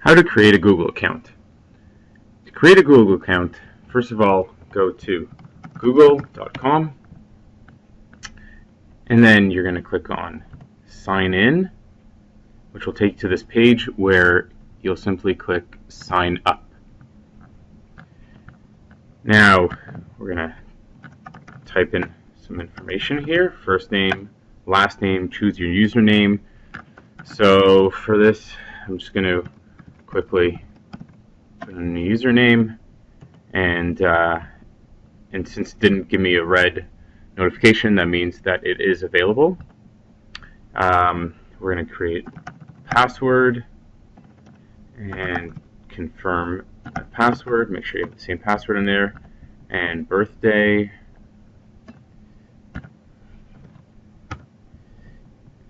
How to create a Google account. To create a Google account, first of all, go to google.com and then you're going to click on sign in which will take you to this page where you'll simply click sign up. Now we're going to type in some information here, first name, last name, choose your username. So for this I'm just going to quickly put in a username. And uh, and since it didn't give me a red notification that means that it is available. Um, we're going to create password and confirm a password. Make sure you have the same password in there. And birthday.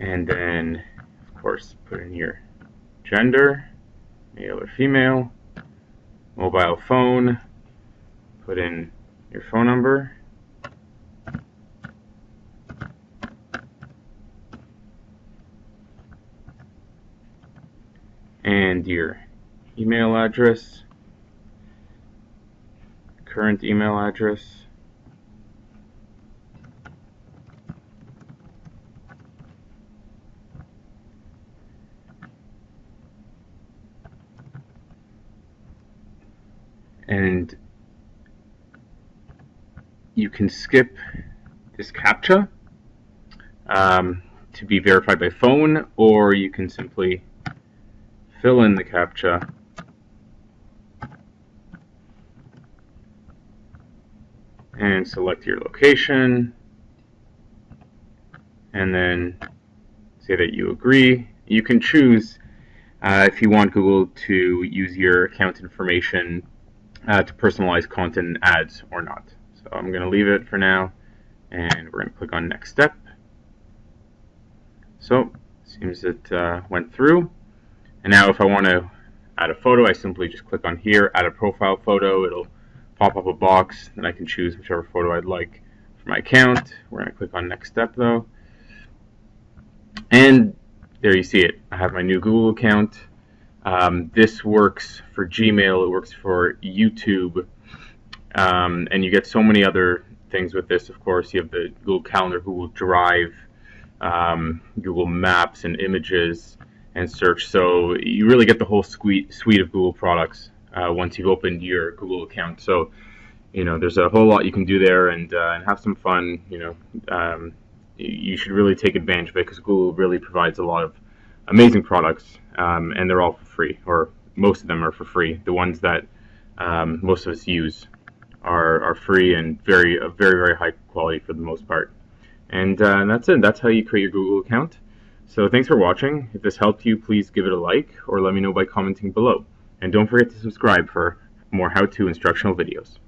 And then of course put in your gender male or female, mobile phone, put in your phone number, and your email address, current email address, and you can skip this CAPTCHA um, to be verified by phone or you can simply fill in the CAPTCHA and select your location and then say that you agree. You can choose uh, if you want Google to use your account information uh, to personalize content and ads or not. So I'm going to leave it for now and we're going to click on next step. So seems it uh, went through. And now if I want to add a photo, I simply just click on here, add a profile photo. It'll pop up a box and I can choose whichever photo I'd like for my account. We're going to click on next step though. And there you see it. I have my new Google account. Um, this works for Gmail, it works for YouTube, um, and you get so many other things with this. Of course, you have the Google Calendar, Google Drive, um, Google Maps, and Images, and Search. So you really get the whole suite suite of Google products uh, once you've opened your Google account. So you know, there's a whole lot you can do there and, uh, and have some fun. You know, um, you should really take advantage of it because Google really provides a lot of amazing products, um, and they're all for free, or most of them are for free. The ones that um, most of us use are, are free and very uh, very very high quality for the most part. And, uh, that's it. That's how you create your Google account. So thanks for watching. If this helped you, please give it a like or let me know by commenting below. And don't forget to subscribe for more how-to instructional videos.